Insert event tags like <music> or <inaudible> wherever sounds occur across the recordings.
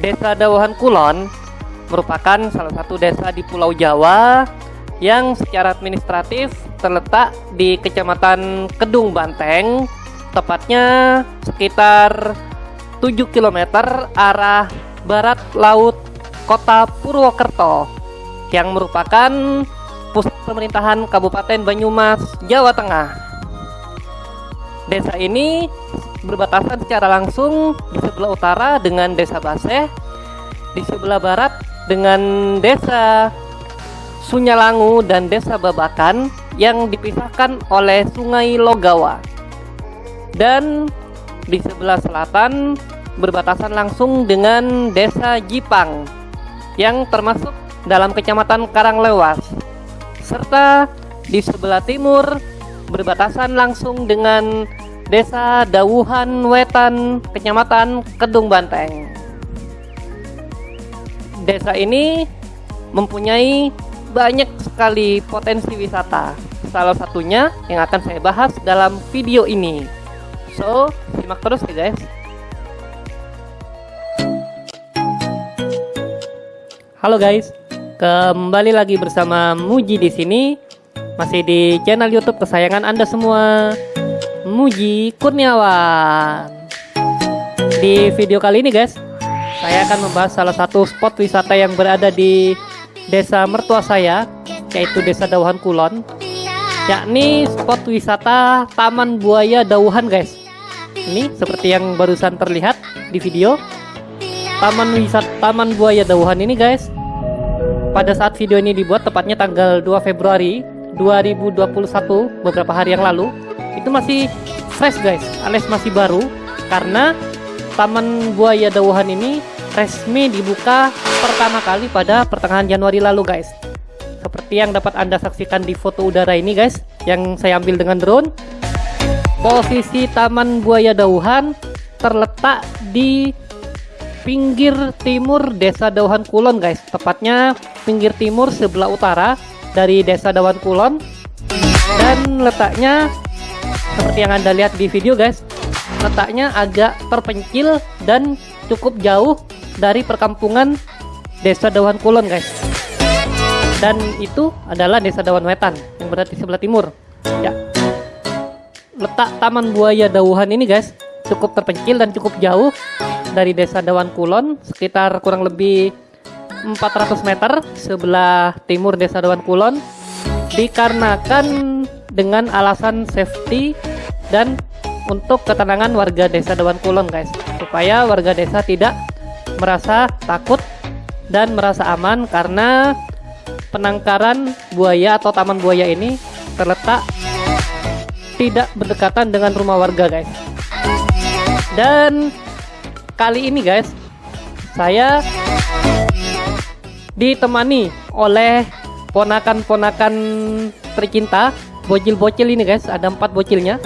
Desa Dawahan Kulon merupakan salah satu desa di Pulau Jawa yang secara administratif terletak di Kecamatan Kedung Banteng, tepatnya sekitar 7 km arah barat laut Kota Purwokerto yang merupakan pusat pemerintahan Kabupaten Banyumas, Jawa Tengah. Desa ini berbatasan secara langsung di sebelah utara dengan Desa Baseh, di sebelah barat dengan Desa Sunyalangu dan Desa Babakan yang dipisahkan oleh Sungai Logawa. Dan di sebelah selatan berbatasan langsung dengan Desa Jipang yang termasuk dalam Kecamatan Karanglewas. Serta di sebelah timur berbatasan langsung dengan Desa Dawuhan Wetan, Kecamatan Kedung Banteng. Desa ini mempunyai banyak sekali potensi wisata. Salah satunya yang akan saya bahas dalam video ini. So, simak terus ya guys. Halo guys, kembali lagi bersama Muji di sini, masih di channel YouTube kesayangan Anda semua. Muji Kurniawan. Di video kali ini guys, saya akan membahas salah satu spot wisata yang berada di desa mertua saya, yaitu Desa Dauhan Kulon, yakni spot wisata Taman Buaya Dauhan guys. Ini seperti yang barusan terlihat di video. Taman wisata Taman Buaya Dauhan ini guys. Pada saat video ini dibuat tepatnya tanggal 2 Februari 2021 beberapa hari yang lalu itu masih fresh guys. Alias masih baru karena Taman Buaya Dauhan ini resmi dibuka pertama kali pada pertengahan Januari lalu guys. Seperti yang dapat anda saksikan di foto udara ini guys yang saya ambil dengan drone. Posisi Taman Buaya Dauhan terletak di pinggir timur Desa Dauhan Kulon guys. Tepatnya pinggir timur sebelah utara dari Desa Dauhan Kulon. Dan letaknya seperti yang anda lihat di video guys letaknya agak terpencil dan cukup jauh dari perkampungan desa Dawan Kulon guys. Dan itu adalah desa Dawan Wetan yang berada di sebelah timur. Ya. Letak Taman Buaya Dauhan ini guys cukup terpencil dan cukup jauh dari desa Dawan Kulon sekitar kurang lebih 400 meter sebelah timur desa Dawan Kulon dikarenakan dengan alasan safety dan untuk ketenangan warga desa Dewan Kulon guys. Supaya warga desa tidak merasa takut dan merasa aman karena penangkaran buaya atau taman buaya ini terletak tidak berdekatan dengan rumah warga guys. Dan kali ini guys saya ditemani oleh ponakan-ponakan tercinta bocil-bocil ini guys. Ada empat bocilnya.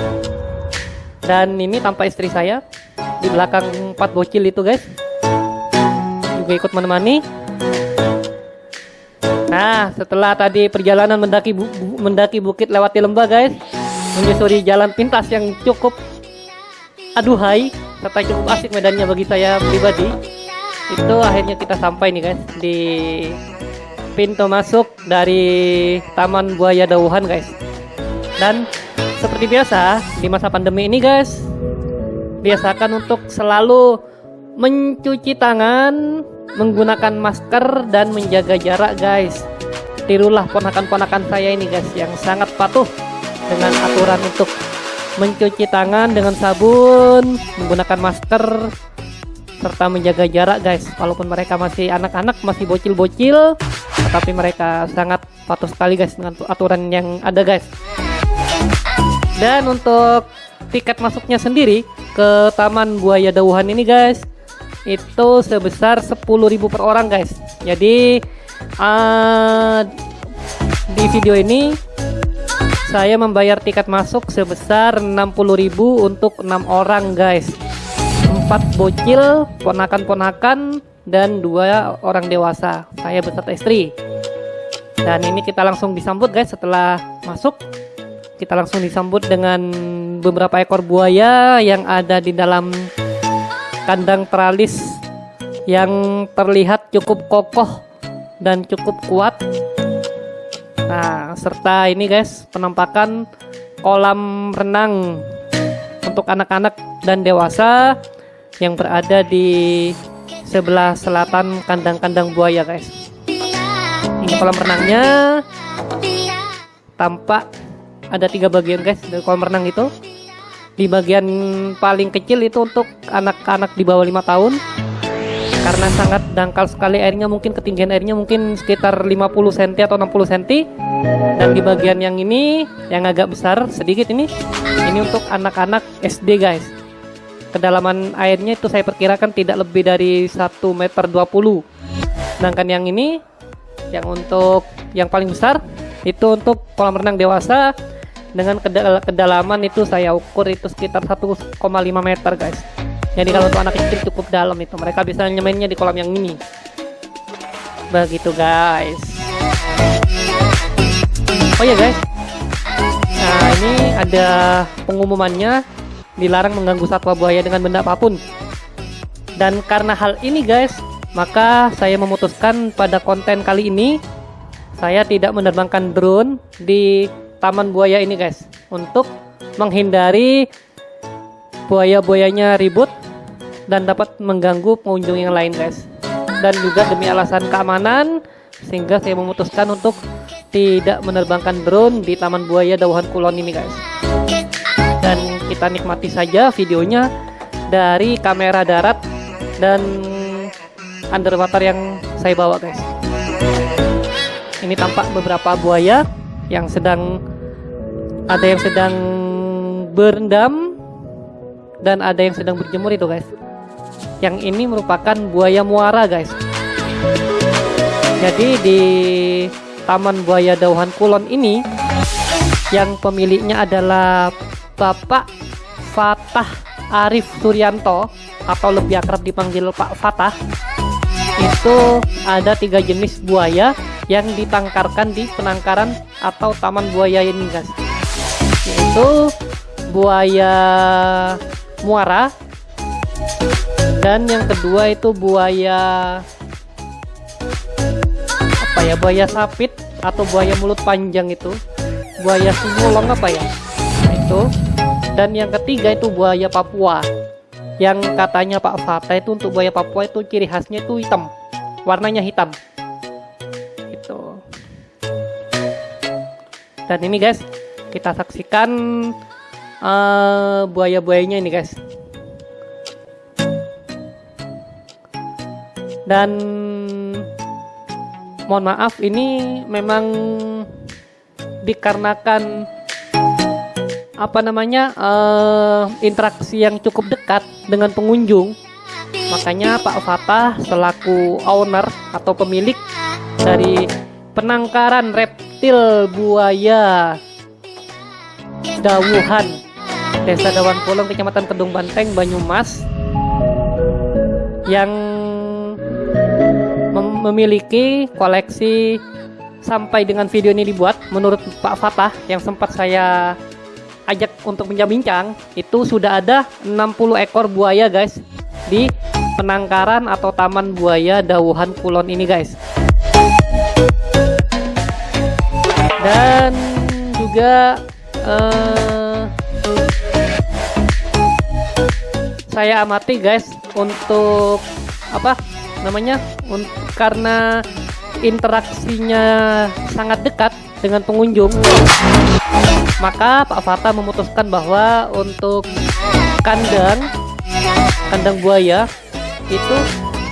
Dan ini tanpa istri saya. Di belakang empat bocil itu guys. Juga ikut menemani. Nah setelah tadi perjalanan mendaki bu mendaki bukit lewati lembah guys. Menyusuri jalan pintas yang cukup aduhai serta cukup asik medannya bagi saya pribadi. Itu akhirnya kita sampai nih guys di pintu masuk dari Taman Buaya Dauhan guys dan seperti biasa di masa pandemi ini guys biasakan untuk selalu mencuci tangan menggunakan masker dan menjaga jarak guys. Tirulah ponakan-ponakan saya ini guys yang sangat patuh dengan aturan untuk mencuci tangan dengan sabun menggunakan masker serta menjaga jarak guys. Walaupun mereka masih anak-anak masih bocil-bocil tetapi mereka sangat patuh sekali guys dengan aturan yang ada guys dan untuk tiket masuknya sendiri ke Taman Buaya Dauhan ini guys itu sebesar 10.000 per orang guys. Jadi uh, di video ini saya membayar tiket masuk sebesar 60.000 untuk enam orang guys. Empat bocil, ponakan-ponakan dan dua orang dewasa. Saya beserta istri. Dan ini kita langsung disambut guys setelah masuk kita langsung disambut dengan beberapa ekor buaya yang ada di dalam kandang teralis yang terlihat cukup kokoh dan cukup kuat. Nah serta ini guys penampakan kolam renang untuk anak-anak dan dewasa yang berada di sebelah selatan kandang-kandang buaya guys. Ini kolam renangnya. Tampak ada tiga bagian guys dari kolam renang itu. Di bagian paling kecil itu untuk anak-anak di bawah lima tahun. Karena sangat dangkal sekali airnya mungkin ketinggian airnya mungkin sekitar 50 cm atau 60 cm dan di bagian yang ini yang agak besar sedikit ini ini untuk anak-anak SD guys. Kedalaman airnya itu saya perkirakan tidak lebih dari 1 meter 20 sedangkan yang ini yang untuk yang paling besar itu untuk kolam renang dewasa dengan kedalaman itu saya ukur itu sekitar 1,5 meter guys. Jadi kalau untuk anak kecil cukup dalam itu. Mereka bisa nyemainnya di kolam yang ini. Begitu guys. Oh ya guys. Nah ini ada pengumumannya. Dilarang mengganggu satwa buaya dengan benda apa pun. Dan karena hal ini guys maka saya memutuskan pada konten kali ini saya tidak menerbangkan drone di taman buaya ini guys. Untuk menghindari buaya-buayanya ribut dan dapat mengganggu pengunjung yang lain guys. Dan juga demi alasan keamanan sehingga saya memutuskan untuk tidak menerbangkan drone di Taman Buaya Dauhan Kulon ini guys. Dan kita nikmati saja videonya dari kamera darat dan underwater yang saya bawa guys. Ini tampak beberapa buaya yang sedang ada yang sedang berendam dan ada yang sedang berjemur itu guys. Yang ini merupakan buaya muara guys. Jadi di Taman Buaya Dauhan Kulon ini yang pemiliknya adalah Bapak Fatah Arif Suryanto atau lebih akrab dipanggil Pak Fatah itu ada tiga jenis buaya yang ditangkarkan di penangkaran atau taman buaya ini guys yaitu buaya muara. Dan yang kedua itu buaya apa ya buaya sapit atau buaya mulut panjang itu. Buaya simulong apa ya? Nah, itu. Dan yang ketiga itu buaya Papua. Yang katanya Pak Fata itu untuk buaya Papua itu ciri khasnya itu hitam. Warnanya hitam. Itu. Dan ini guys kita saksikan uh, buaya-buayanya ini guys. Dan mohon maaf ini memang dikarenakan apa namanya uh, interaksi yang cukup dekat dengan pengunjung. Makanya Pak Fatah selaku owner atau pemilik dari penangkaran reptil buaya Dawuhan Desa Dawan Pulung Kecamatan Kedung Banteng Banyumas yang mem memiliki koleksi sampai dengan video ini dibuat. Menurut Pak Fatah yang sempat saya ajak untuk bincang-bincang itu sudah ada 60 ekor buaya guys di penangkaran atau taman buaya Dawuhan Kulon ini guys. Dan juga uh, saya amati guys untuk apa namanya karena interaksinya sangat dekat dengan pengunjung maka Pak Fata memutuskan bahwa untuk kandang kandang buaya itu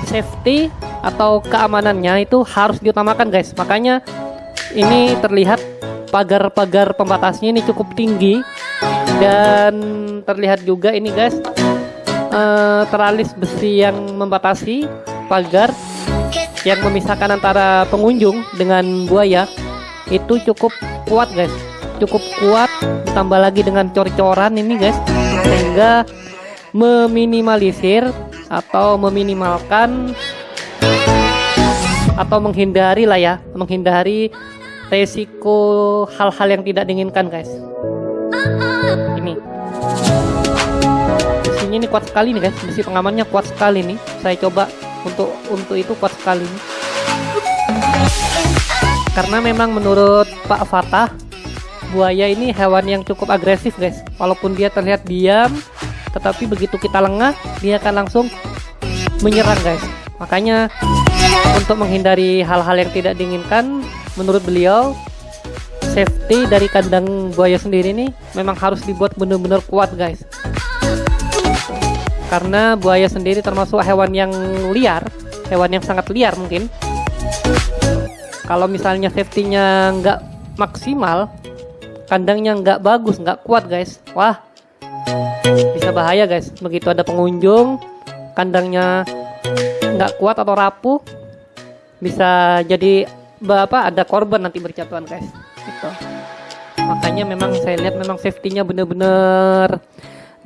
safety atau keamanannya itu harus diutamakan guys. Makanya ini terlihat pagar-pagar pembatasnya ini cukup tinggi. Dan terlihat juga ini guys uh, teralis besi yang membatasi pagar yang memisahkan antara pengunjung dengan buaya. Itu cukup kuat guys. Cukup kuat. Ditambah lagi dengan cor-coran ini guys. Sehingga meminimalisir atau meminimalkan atau menghindari lah ya menghindari resiko hal-hal yang tidak diinginkan guys. Ini. Besinya ini kuat sekali nih guys. Besi pengamannya kuat sekali nih. Saya coba untuk untuk itu kuat sekali karena memang menurut Pak Fatah buaya ini hewan yang cukup agresif guys. Walaupun dia terlihat diam tetapi begitu kita lengah dia akan langsung menyerang guys. Makanya untuk menghindari hal-hal yang tidak diinginkan menurut beliau safety dari kandang buaya sendiri ini memang harus dibuat benar-benar kuat guys. Karena buaya sendiri termasuk hewan yang liar hewan yang sangat liar mungkin. Kalau misalnya safety-nya nggak maksimal kandangnya nggak bagus nggak kuat guys. Wah bisa bahaya guys. Begitu ada pengunjung kandangnya nggak kuat atau rapuh bisa jadi bapak ada korban nanti berjatuhan guys. Itu makanya memang saya lihat memang safety-nya bener-bener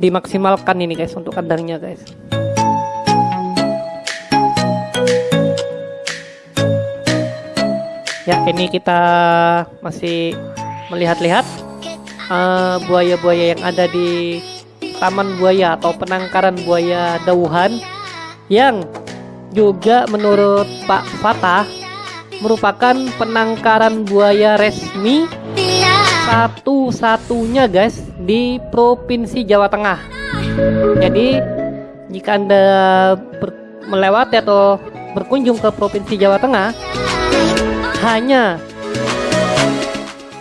dimaksimalkan ini guys untuk kandangnya guys. Ya ini kita masih melihat-lihat uh, buaya-buaya yang ada di taman buaya atau penangkaran buaya dauhan yang juga menurut Pak Fatah merupakan penangkaran buaya resmi satu-satunya guys di Provinsi Jawa Tengah. Jadi jika Anda melewati atau berkunjung ke Provinsi Jawa Tengah hanya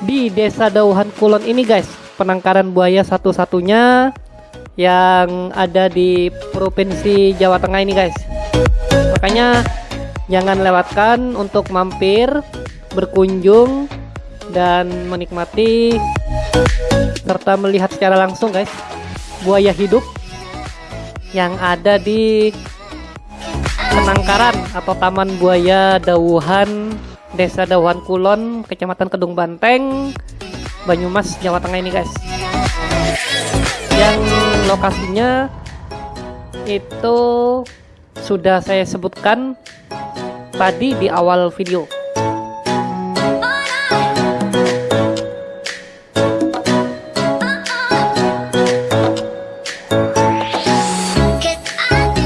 di Desa Dauhan Kulon ini guys, penangkaran buaya satu-satunya yang ada di Provinsi Jawa Tengah ini guys makanya jangan lewatkan untuk mampir berkunjung dan menikmati serta melihat secara langsung guys buaya hidup yang ada di penangkaran atau taman buaya Dauhan Desa Dauhan Kulon Kecamatan Kedung Banteng Banyumas Jawa Tengah ini guys. Yang lokasinya itu sudah saya sebutkan tadi di awal video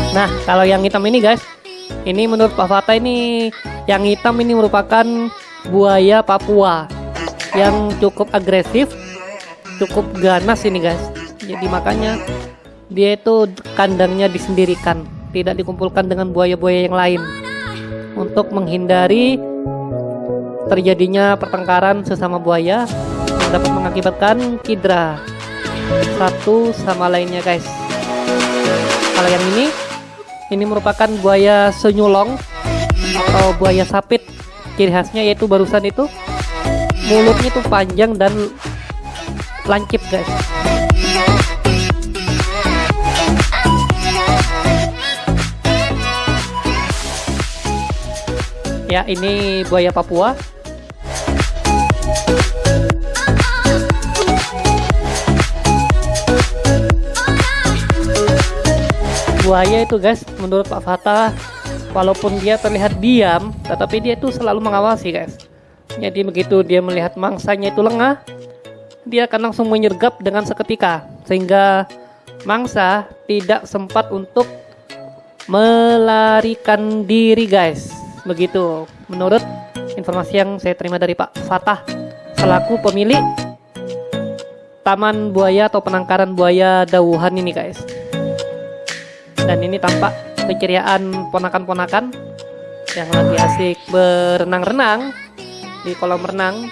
Nah, kalau yang hitam ini guys, ini menurut Pak Fata ini yang hitam ini merupakan buaya Papua yang cukup agresif, cukup ganas ini guys. Jadi makanya dia itu kandangnya disendirikan tidak dikumpulkan dengan buaya-buaya yang lain untuk menghindari terjadinya pertengkaran sesama buaya yang dapat mengakibatkan kidra satu sama lainnya guys. Kalau yang ini ini merupakan buaya senyulong atau buaya sapit. Ciri khasnya yaitu barusan itu mulutnya itu panjang dan lancip guys ya ini buaya Papua. Buaya itu guys menurut Pak Fatah walaupun dia terlihat diam tetapi dia itu selalu mengawasi guys. Jadi begitu dia melihat mangsanya itu lengah dia akan langsung menyergap dengan seketika sehingga mangsa tidak sempat untuk melarikan diri guys Begitu menurut informasi yang saya terima dari Pak Fatah selaku pemilik Taman Buaya atau penangkaran buaya Dauhan ini guys. Dan ini tampak keceriaan ponakan-ponakan yang lagi asik berenang-renang di kolam renang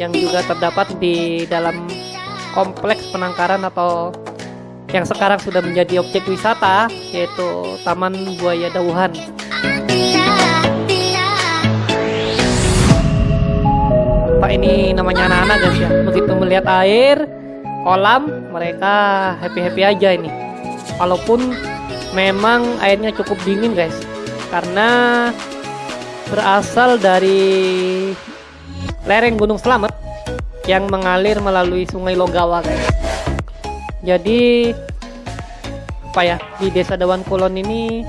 yang juga terdapat di dalam kompleks penangkaran atau yang sekarang sudah menjadi objek wisata yaitu Taman Buaya Dauhan. Ini namanya anak-anak guys ya. Begitu melihat air kolam mereka happy-happy aja ini. Walaupun memang airnya cukup dingin guys. Karena berasal dari lereng Gunung Selamet yang mengalir melalui Sungai Logawa guys. Jadi apa ya di Desa Dawan Kulon ini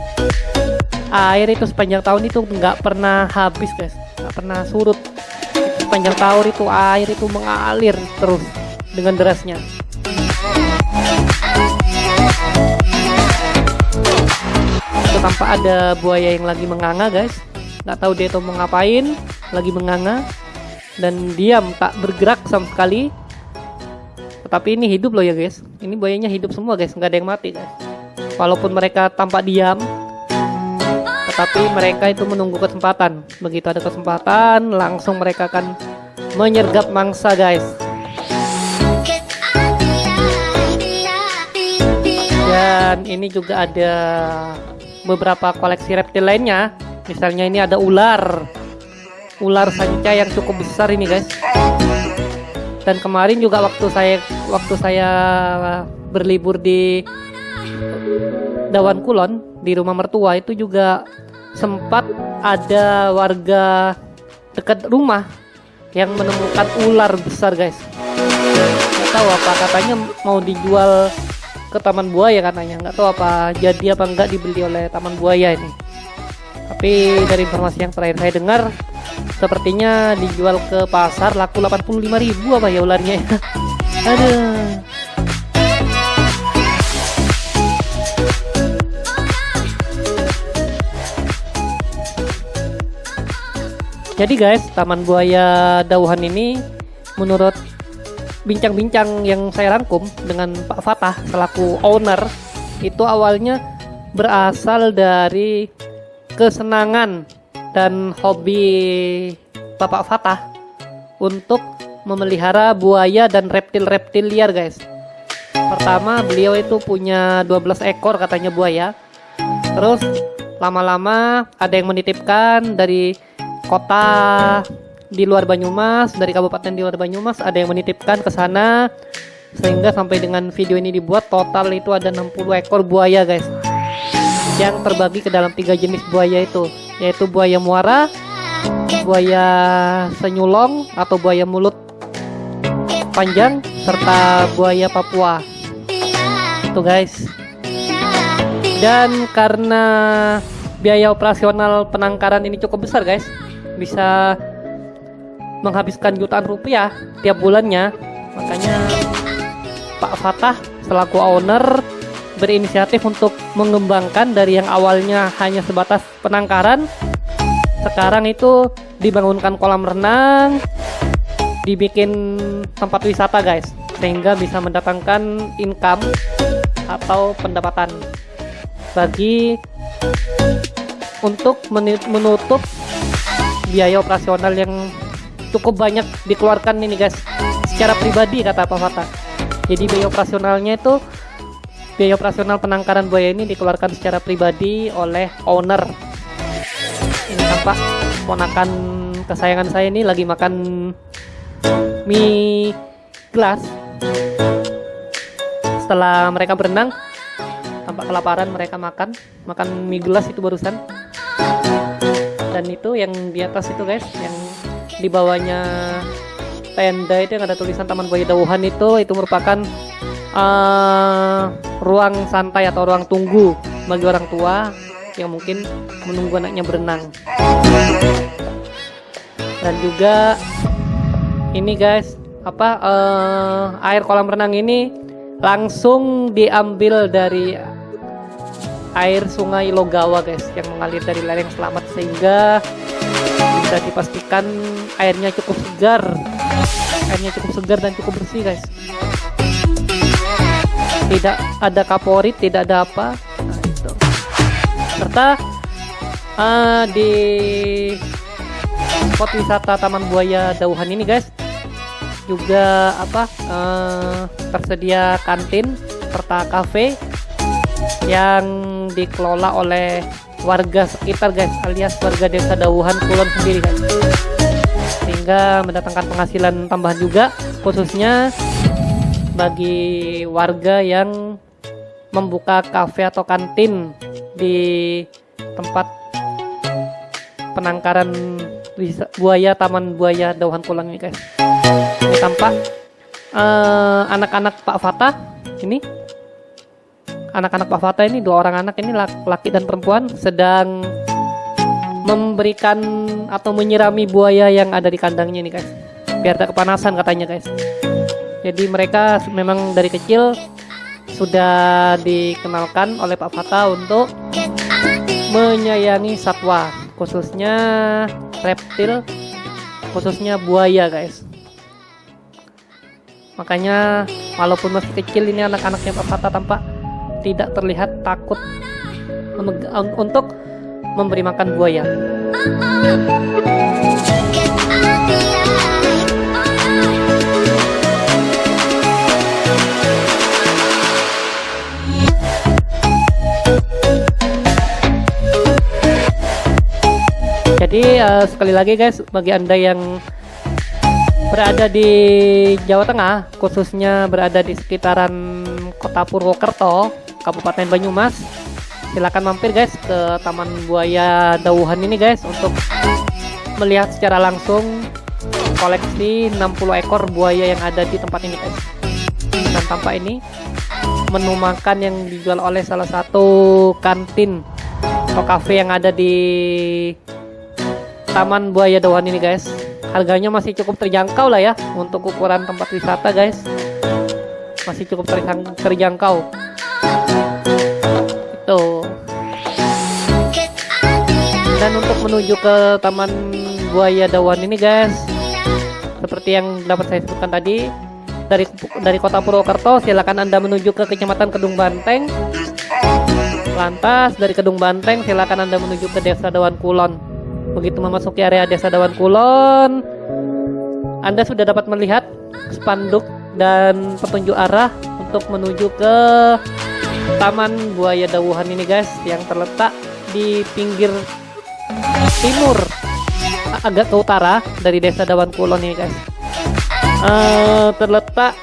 air itu sepanjang tahun itu nggak pernah habis guys. Nggak pernah surut sepanjang tahun itu air itu mengalir terus dengan derasnya. Tampak ada buaya yang lagi menganga guys. Nggak tahu dia itu mau ngapain lagi menganga dan diam tak bergerak sama sekali. Tetapi ini hidup loh ya guys. Ini buayanya hidup semua guys. Nggak ada yang mati guys. Walaupun mereka tampak diam tetapi mereka itu menunggu kesempatan. Begitu ada kesempatan langsung mereka akan menyergap mangsa guys. Dan ini juga ada beberapa koleksi reptil lainnya. Misalnya ini ada ular. Ular sanca yang cukup besar ini guys. Dan kemarin juga waktu saya waktu saya berlibur di Dawan Kulon di rumah mertua itu juga sempat ada warga dekat rumah yang menemukan ular besar guys. Nggak tahu apa katanya mau dijual ke taman buaya katanya. Nggak tahu apa jadi apa enggak dibeli oleh taman buaya ini. Tapi dari informasi yang terakhir saya dengar sepertinya dijual ke pasar laku 85.000 apa ya ularnya ya. <laughs> Aduh jadi guys taman buaya dauhan ini menurut bincang-bincang yang saya rangkum dengan Pak Fatah selaku owner itu awalnya berasal dari kesenangan dan hobi Bapak Fatah untuk memelihara buaya dan reptil-reptil liar guys. Pertama beliau itu punya 12 ekor katanya buaya. Terus lama-lama ada yang menitipkan dari kota di luar Banyumas dari kabupaten di luar Banyumas ada yang menitipkan ke sana. Sehingga sampai dengan video ini dibuat total itu ada 60 ekor buaya guys. Yang terbagi ke dalam tiga jenis buaya itu yaitu buaya muara buaya senyulong atau buaya mulut panjang serta buaya Papua. Itu guys. Dan karena biaya operasional penangkaran ini cukup besar guys bisa menghabiskan jutaan rupiah tiap bulannya. Makanya Pak Fatah selaku owner berinisiatif untuk mengembangkan dari yang awalnya hanya sebatas penangkaran sekarang itu dibangunkan kolam renang dibikin tempat wisata guys sehingga bisa mendatangkan income atau pendapatan bagi untuk menutup biaya operasional yang cukup banyak dikeluarkan ini guys. Secara pribadi kata Pak Fatah jadi biaya operasionalnya itu biaya operasional penangkaran buaya ini dikeluarkan secara pribadi oleh owner. Ini tampak ponakan kesayangan saya ini lagi makan mie gelas. Setelah mereka berenang tampak kelaparan mereka makan. Makan mie gelas itu barusan dan itu yang di atas itu guys yang di bawahnya tenda itu yang ada tulisan Taman Buaya Dauhan itu itu merupakan uh, ruang santai atau ruang tunggu bagi orang tua yang mungkin menunggu anaknya berenang. Dan juga ini guys apa uh, air kolam renang ini langsung diambil dari air sungai Logawa guys yang mengalir dari lereng selamat sehingga bisa dipastikan airnya cukup segar. Airnya cukup segar dan cukup bersih guys. Tidak ada kaporit tidak ada apa. Nah, itu. serta uh, di spot wisata Taman Buaya Dauhan ini guys juga apa uh, tersedia kantin serta kafe yang dikelola oleh warga sekitar guys alias warga desa Dawuhan Kulon sendiri guys. Sehingga mendatangkan penghasilan tambahan juga khususnya bagi warga yang membuka kafe atau kantin di tempat penangkaran buaya Taman Buaya Dauhan Kulon ini guys. Ini tampak eh, anak-anak uh, Pak Fatah ini anak-anak Pak Fatah ini dua orang anak ini laki dan perempuan sedang memberikan atau menyirami buaya yang ada di kandangnya ini guys. Biar tak kepanasan katanya guys. Jadi mereka memang dari kecil sudah dikenalkan oleh Pak Fatah untuk menyayangi satwa khususnya reptil khususnya buaya guys. Makanya walaupun masih kecil ini anak-anaknya Pak Fata tampak tidak terlihat takut untuk memberi makan buaya. Jadi uh, sekali lagi guys, bagi anda yang berada di Jawa Tengah, khususnya berada di sekitaran Kota Purwokerto, Kabupaten Banyumas, silakan mampir guys ke Taman Buaya Dauhan ini guys untuk melihat secara langsung koleksi 60 ekor buaya yang ada di tempat ini guys. Dan tampak ini menu makan yang dijual oleh salah satu kantin atau cafe yang ada di Taman Buaya Dawan ini guys. Harganya masih cukup terjangkau lah ya untuk ukuran tempat wisata guys. Masih cukup terjangkau itu dan untuk menuju ke Taman Buaya Dawan ini guys seperti yang dapat saya sebutkan tadi dari dari kota Purwokerto silakan anda menuju ke kecamatan Kedung Banteng. Lantas dari Kedung Banteng silakan anda menuju ke Desa Dawan Kulon. Begitu memasuki area Desa Dawan Kulon, Anda sudah dapat melihat spanduk dan petunjuk arah untuk menuju ke Taman Buaya Dawuhan ini guys yang terletak di pinggir timur agak ke utara dari Desa Dawan Kulon ini guys. Uh, terletak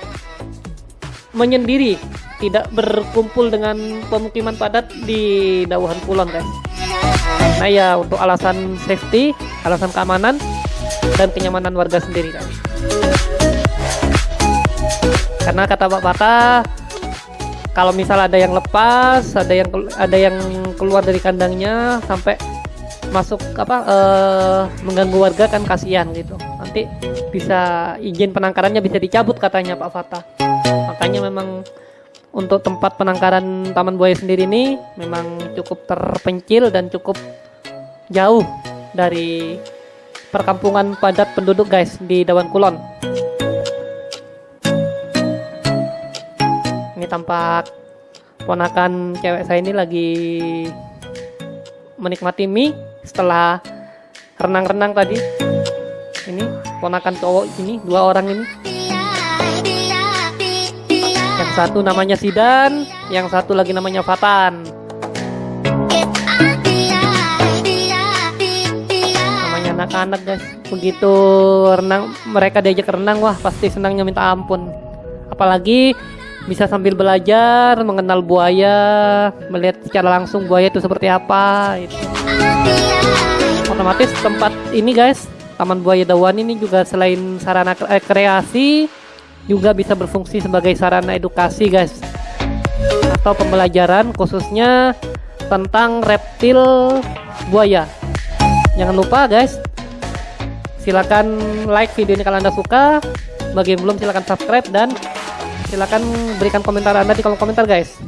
menyendiri tidak berkumpul dengan pemukiman padat di Dawuhan Kulon guys nah ya untuk alasan safety alasan keamanan dan kenyamanan warga sendiri kan karena kata Pak Pata kalau misal ada yang lepas ada yang ada yang keluar dari kandangnya sampai masuk apa uh, mengganggu warga kan kasihan gitu nanti bisa izin penangkarannya bisa dicabut katanya Pak Fatah makanya memang untuk tempat penangkaran Taman Buaya sendiri ini memang cukup terpencil dan cukup jauh dari perkampungan padat penduduk guys di Dawan Kulon. Tampak ponakan cewek saya ini lagi menikmati mie setelah renang-renang tadi. Ini ponakan cowok ini dua orang ini satu namanya Sidan, yang satu lagi namanya Fatan. Namanya anak-anak guys. Begitu renang, mereka diajak renang, wah pasti senangnya minta ampun. Apalagi bisa sambil belajar mengenal buaya, melihat secara langsung buaya itu seperti apa. Itu. Otomatis tempat ini guys, Taman Buaya Dawan ini juga selain sarana kreasi juga bisa berfungsi sebagai sarana edukasi guys atau pembelajaran khususnya tentang reptil buaya jangan lupa guys silakan like video ini kalau anda suka bagi yang belum silakan subscribe dan silakan berikan komentar anda di kolom komentar guys